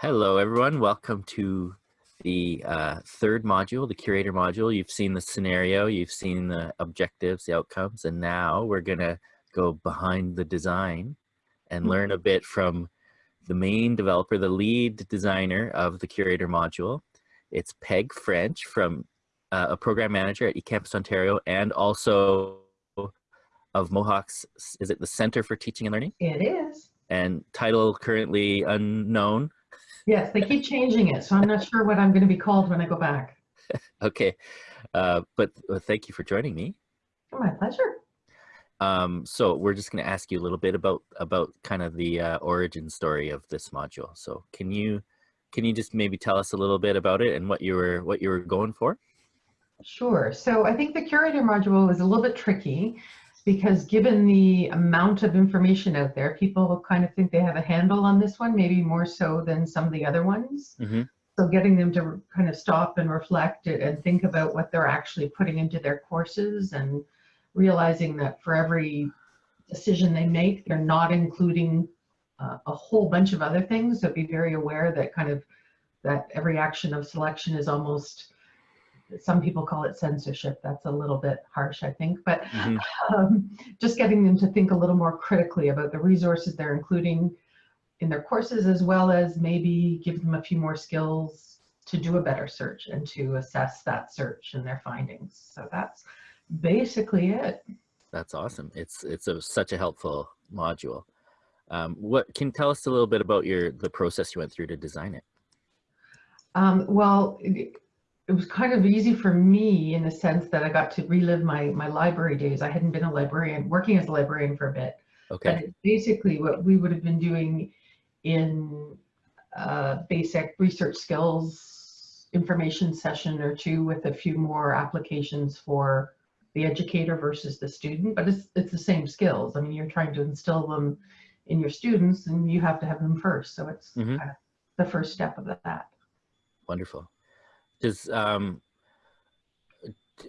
Hello, everyone. Welcome to the uh, third module, the curator module. You've seen the scenario, you've seen the objectives, the outcomes, and now we're going to go behind the design and Mm-hmm. learn a bit from the main developer, the lead designer of the curator module. It's Peg French from uh, a program manager at eCampus Ontario and also of Mohawk's, is it the Center for Teaching and Learning? It is. And title currently unknown. Yes, they keep changing it, so I'm not sure what I'm going to be called when I go back. Okay, uh, but uh, thank you for joining me. My pleasure. Um, so we're just going to ask you a little bit about about kind of the uh, origin story of this module. So can you can you just maybe tell us a little bit about it and what you were what you were going for? Sure. So I think the curator module is a little bit tricky because given the amount of information out there, people kind of think they have a handle on this one, maybe more so than some of the other ones. Mhm. So getting them to kind of stop and reflect and think about what they're actually putting into their courses and realizing that for every decision they make, they're not including uh, a whole bunch of other things. So be very aware that kind of that every action of selection is almost, some people call it censorship. That's a little bit harsh, I think, but Mhm. um, just getting them to think a little more critically about the resources they're including in their courses, as well as maybe give them a few more skills to do a better search and to assess that search and their findings. So that's basically it. That's awesome. It's it's a, such a helpful module. Um, what can you tell us a little bit about your the process you went through to design it? Um, well, it, was kind of easy for me in the sense that I got to relive my, my library days. I hadn't been a librarian, working as a librarian for a bit. Okay. it's basically what we would have been doing in uh, basic research skills information session or two with a few more applications for the educator versus the student, but it's, it's the same skills. I mean, you're trying to instill them in your students and you have to have them first. So it's Mhm. kind of the first step of that. Wonderful. Does um,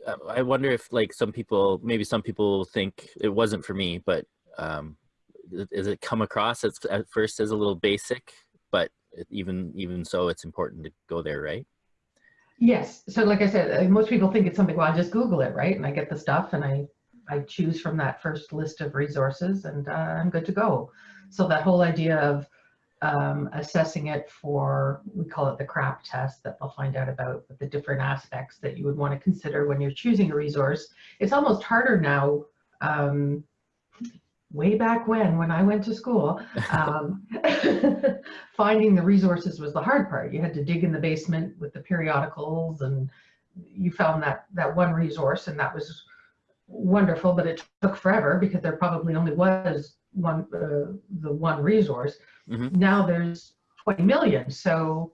uh, I wonder if like some people, maybe some people think it wasn't for me, but um, does it come across as at first as a little basic, but even even so, it's important to go there, right? Yes. So like I said, uh, most people think it's something, well, I just Google it, right? And I get the stuff and I, I choose from that first list of resources and uh, I'm good to go. So that whole idea of um, assessing it for, we call it the CRAP test that they'll find out about the different aspects that you would want to consider when you're choosing a resource. It's almost harder now. Um, way back when, when I went to school, um, finding the resources was the hard part. You had to dig in the basement with the periodicals and you found that, that one resource and that was wonderful, but it took forever because there probably only was one, uh, the one resource. Mhm. Now there's 20 million. So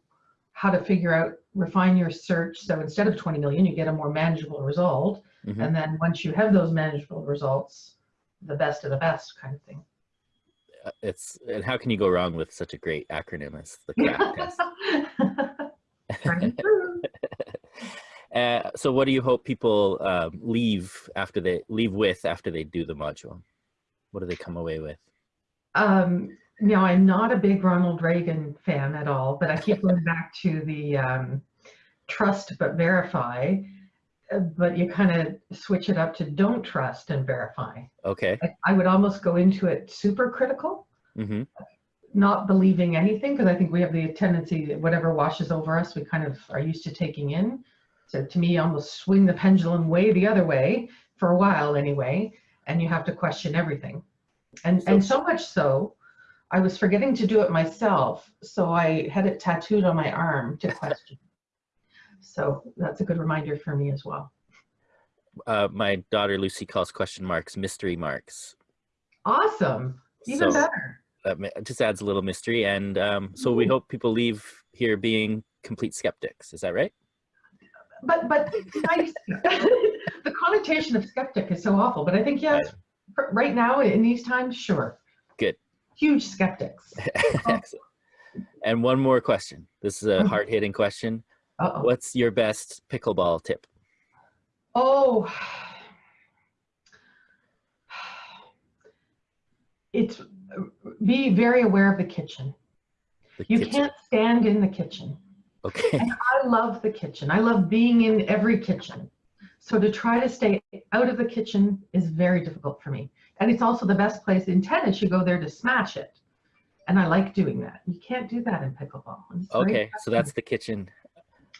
how to figure out, refine your search. So instead of 20 million, you get a more manageable result. Mhm. And then once you have those manageable results, the best of the best kind of thing. Uh, It's and how can you go wrong with such a great acronym as the CRAP test? Tried and true. Uh, so what do you hope people um, leave after they leave with after they do the module? What do they come away with? Um, now, I'm not a big Ronald Reagan fan at all, but I keep going back to the um, trust but verify. Uh, But you kind of switch it up to don't trust and verify. Okay. I, I would almost go into it super critical, hmm not believing anything, because I think we have the tendency that whatever washes over us, we kind of are used to taking in. So to me, almost swing the pendulum way the other way for a while anyway, and you have to question everything. And and so much so, I was forgetting to do it myself, so I had it tattooed on my arm to question. so that's a good reminder for me as well. Uh, my daughter Lucy calls question marks mystery marks. Awesome, even So better. that just adds a little mystery, and um, so we Mhm. hope people leave here being complete skeptics. Is that right? But but nice. the connotation of skeptic is so awful, but I think yes, r- right now in these times, sure. Good. Huge skeptics. Excellent. And one more question. This is a Mhm. hard hitting question. Uh-oh. What's your best pickleball tip? Oh. It's be very aware of the kitchen. The You kitchen. can't stand in the kitchen. Okay. I love the kitchen. I love being in every kitchen. So to try to stay out of the kitchen is very difficult for me. And it's also the best place in tennis. You go there to smash it. And I like doing that. You can't do that in pickleball. Okay. So that's the kitchen.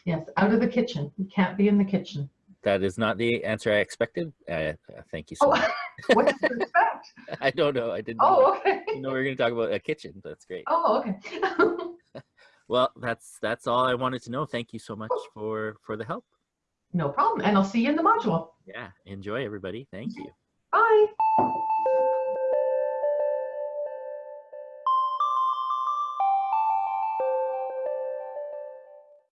Yes, out of the kitchen. You can't be in the kitchen. That is not the answer I expected. Uh, thank you so Oh, much. what did you expect? I don't know. I didn't. know. Oh, okay. You know, we are going to talk about a kitchen. That's great. Oh, okay. Well, that's that's all I wanted to know. Thank you so much for for the help. No problem. And I'll see you in the module. Yeah. Enjoy, everybody. Thank you. Bye.